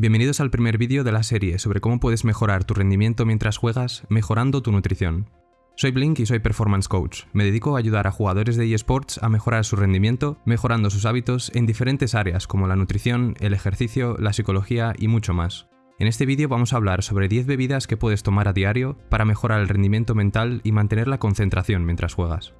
Bienvenidos al primer vídeo de la serie sobre cómo puedes mejorar tu rendimiento mientras juegas mejorando tu nutrición. Soy Blink y soy Performance Coach. Me dedico a ayudar a jugadores de eSports a mejorar su rendimiento, mejorando sus hábitos en diferentes áreas como la nutrición, el ejercicio, la psicología y mucho más. En este vídeo vamos a hablar sobre 10 bebidas que puedes tomar a diario para mejorar el rendimiento mental y mantener la concentración mientras juegas.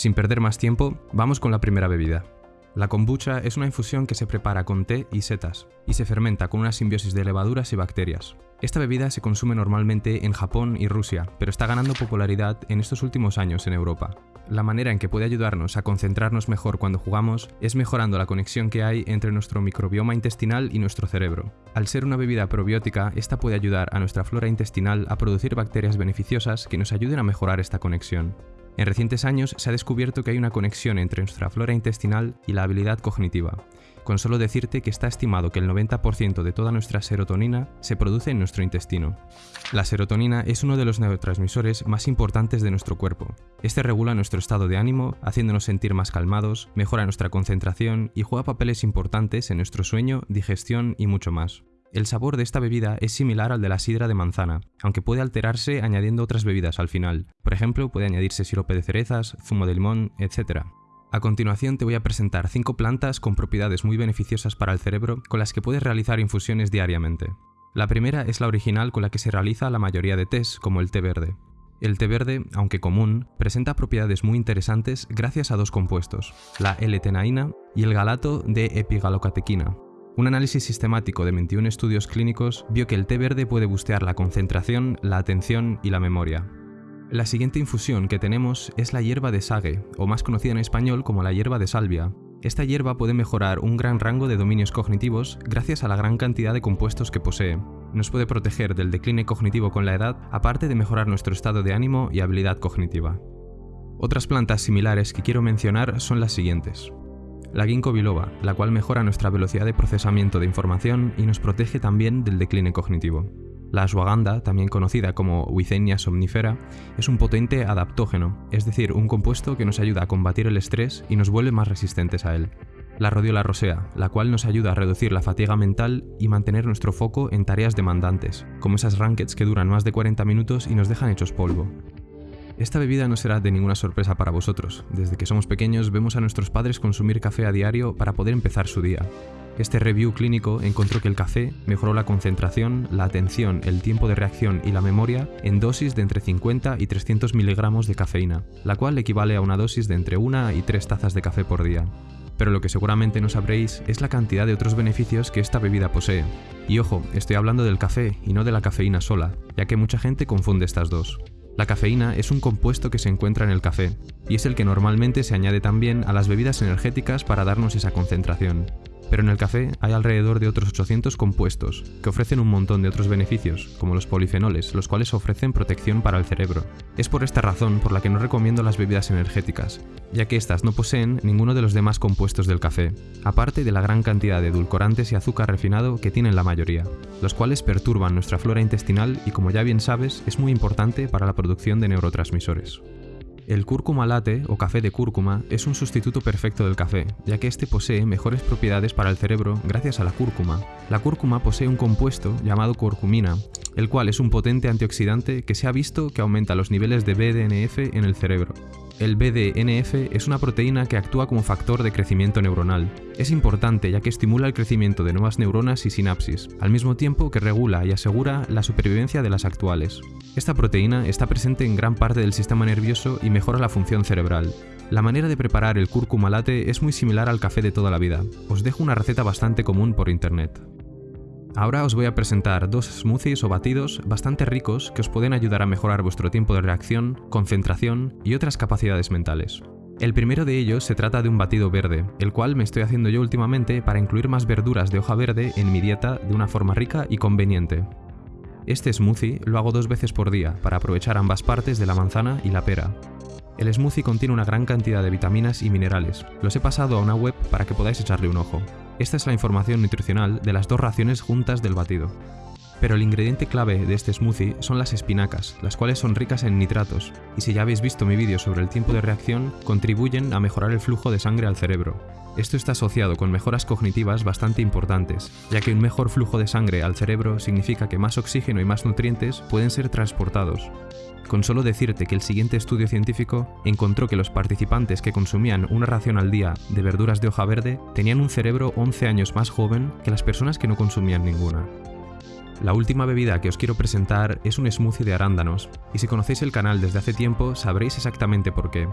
Sin perder más tiempo, vamos con la primera bebida. La kombucha es una infusión que se prepara con té y setas, y se fermenta con una simbiosis de levaduras y bacterias. Esta bebida se consume normalmente en Japón y Rusia, pero está ganando popularidad en estos últimos años en Europa. La manera en que puede ayudarnos a concentrarnos mejor cuando jugamos es mejorando la conexión que hay entre nuestro microbioma intestinal y nuestro cerebro. Al ser una bebida probiótica, esta puede ayudar a nuestra flora intestinal a producir bacterias beneficiosas que nos ayuden a mejorar esta conexión. En recientes años se ha descubierto que hay una conexión entre nuestra flora intestinal y la habilidad cognitiva, con solo decirte que está estimado que el 90% de toda nuestra serotonina se produce en nuestro intestino. La serotonina es uno de los neurotransmisores más importantes de nuestro cuerpo. Este regula nuestro estado de ánimo, haciéndonos sentir más calmados, mejora nuestra concentración y juega papeles importantes en nuestro sueño, digestión y mucho más. El sabor de esta bebida es similar al de la sidra de manzana, aunque puede alterarse añadiendo otras bebidas al final. Por ejemplo, puede añadirse sirope de cerezas, zumo de limón, etc. A continuación te voy a presentar 5 plantas con propiedades muy beneficiosas para el cerebro con las que puedes realizar infusiones diariamente. La primera es la original con la que se realiza la mayoría de tés, como el té verde. El té verde, aunque común, presenta propiedades muy interesantes gracias a dos compuestos, la L-tenaína y el galato de epigalocatequina, un análisis sistemático de 21 estudios clínicos vio que el té verde puede bustear la concentración, la atención y la memoria. La siguiente infusión que tenemos es la hierba de sague, o más conocida en español como la hierba de salvia. Esta hierba puede mejorar un gran rango de dominios cognitivos gracias a la gran cantidad de compuestos que posee. Nos puede proteger del decline cognitivo con la edad, aparte de mejorar nuestro estado de ánimo y habilidad cognitiva. Otras plantas similares que quiero mencionar son las siguientes la ginkgo biloba, la cual mejora nuestra velocidad de procesamiento de información y nos protege también del decline cognitivo. La ashwagandha, también conocida como Wicenia somnifera, es un potente adaptógeno, es decir, un compuesto que nos ayuda a combatir el estrés y nos vuelve más resistentes a él. La rodiola rosea, la cual nos ayuda a reducir la fatiga mental y mantener nuestro foco en tareas demandantes, como esas rankeds que duran más de 40 minutos y nos dejan hechos polvo. Esta bebida no será de ninguna sorpresa para vosotros. Desde que somos pequeños vemos a nuestros padres consumir café a diario para poder empezar su día. Este review clínico encontró que el café mejoró la concentración, la atención, el tiempo de reacción y la memoria en dosis de entre 50 y 300 miligramos de cafeína, la cual equivale a una dosis de entre 1 y 3 tazas de café por día. Pero lo que seguramente no sabréis es la cantidad de otros beneficios que esta bebida posee. Y ojo, estoy hablando del café y no de la cafeína sola, ya que mucha gente confunde estas dos. La cafeína es un compuesto que se encuentra en el café, y es el que normalmente se añade también a las bebidas energéticas para darnos esa concentración pero en el café hay alrededor de otros 800 compuestos, que ofrecen un montón de otros beneficios, como los polifenoles, los cuales ofrecen protección para el cerebro. Es por esta razón por la que no recomiendo las bebidas energéticas, ya que estas no poseen ninguno de los demás compuestos del café, aparte de la gran cantidad de edulcorantes y azúcar refinado que tienen la mayoría, los cuales perturban nuestra flora intestinal y como ya bien sabes, es muy importante para la producción de neurotransmisores. El cúrcuma latte o café de cúrcuma es un sustituto perfecto del café, ya que este posee mejores propiedades para el cerebro gracias a la cúrcuma. La cúrcuma posee un compuesto llamado curcumina, el cual es un potente antioxidante que se ha visto que aumenta los niveles de BDNF en el cerebro. El BDNF es una proteína que actúa como factor de crecimiento neuronal. Es importante ya que estimula el crecimiento de nuevas neuronas y sinapsis, al mismo tiempo que regula y asegura la supervivencia de las actuales. Esta proteína está presente en gran parte del sistema nervioso y mejora la función cerebral. La manera de preparar el cúrcuma latte es muy similar al café de toda la vida. Os dejo una receta bastante común por internet. Ahora os voy a presentar dos smoothies o batidos bastante ricos que os pueden ayudar a mejorar vuestro tiempo de reacción, concentración y otras capacidades mentales. El primero de ellos se trata de un batido verde, el cual me estoy haciendo yo últimamente para incluir más verduras de hoja verde en mi dieta de una forma rica y conveniente. Este smoothie lo hago dos veces por día para aprovechar ambas partes de la manzana y la pera. El smoothie contiene una gran cantidad de vitaminas y minerales. Los he pasado a una web para que podáis echarle un ojo. Esta es la información nutricional de las dos raciones juntas del batido. Pero el ingrediente clave de este smoothie son las espinacas, las cuales son ricas en nitratos, y si ya habéis visto mi vídeo sobre el tiempo de reacción, contribuyen a mejorar el flujo de sangre al cerebro. Esto está asociado con mejoras cognitivas bastante importantes, ya que un mejor flujo de sangre al cerebro significa que más oxígeno y más nutrientes pueden ser transportados. Con solo decirte que el siguiente estudio científico encontró que los participantes que consumían una ración al día de verduras de hoja verde tenían un cerebro 11 años más joven que las personas que no consumían ninguna. La última bebida que os quiero presentar es un smoothie de arándanos, y si conocéis el canal desde hace tiempo sabréis exactamente por qué.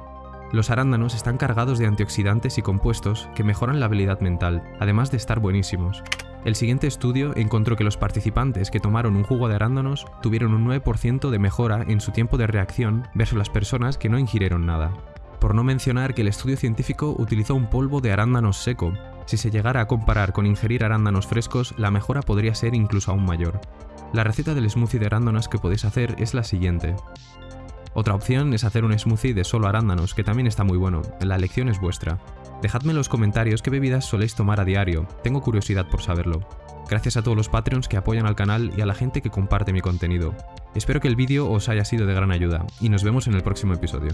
Los arándanos están cargados de antioxidantes y compuestos que mejoran la habilidad mental, además de estar buenísimos. El siguiente estudio encontró que los participantes que tomaron un jugo de arándanos tuvieron un 9% de mejora en su tiempo de reacción versus las personas que no ingirieron nada. Por no mencionar que el estudio científico utilizó un polvo de arándanos seco, si se llegara a comparar con ingerir arándanos frescos, la mejora podría ser incluso aún mayor. La receta del smoothie de arándanos que podéis hacer es la siguiente. Otra opción es hacer un smoothie de solo arándanos, que también está muy bueno, la elección es vuestra. Dejadme en los comentarios qué bebidas soléis tomar a diario, tengo curiosidad por saberlo. Gracias a todos los Patreons que apoyan al canal y a la gente que comparte mi contenido. Espero que el vídeo os haya sido de gran ayuda, y nos vemos en el próximo episodio.